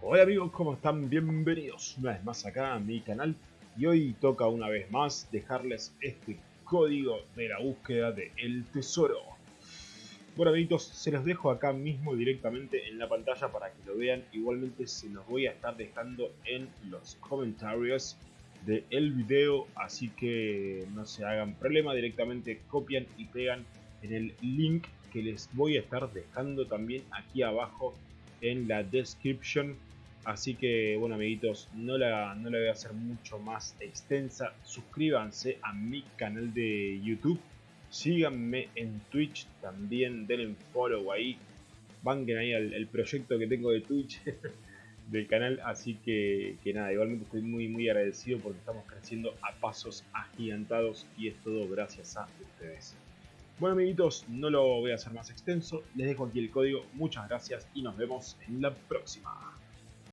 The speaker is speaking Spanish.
Hola amigos, ¿cómo están? Bienvenidos una vez más acá a mi canal y hoy toca una vez más dejarles este código de la búsqueda de el tesoro. Bueno amiguitos, se los dejo acá mismo directamente en la pantalla para que lo vean. Igualmente se los voy a estar dejando en los comentarios del video, así que no se hagan problema, directamente copian y pegan en el link que les voy a estar dejando también aquí abajo en la description. Así que bueno amiguitos, no la, no la voy a hacer mucho más extensa. Suscríbanse a mi canal de YouTube. Síganme en Twitch también, denle follow ahí. Banquen ahí el, proyecto que tengo de Twitch del canal. Así que, que nada, igualmente estoy muy muy agradecido porque estamos creciendo a pasos agigantados y es todo gracias a ustedes. Bueno amiguitos, no lo voy a hacer más extenso, les dejo aquí el código, muchas gracias y nos vemos en la próxima.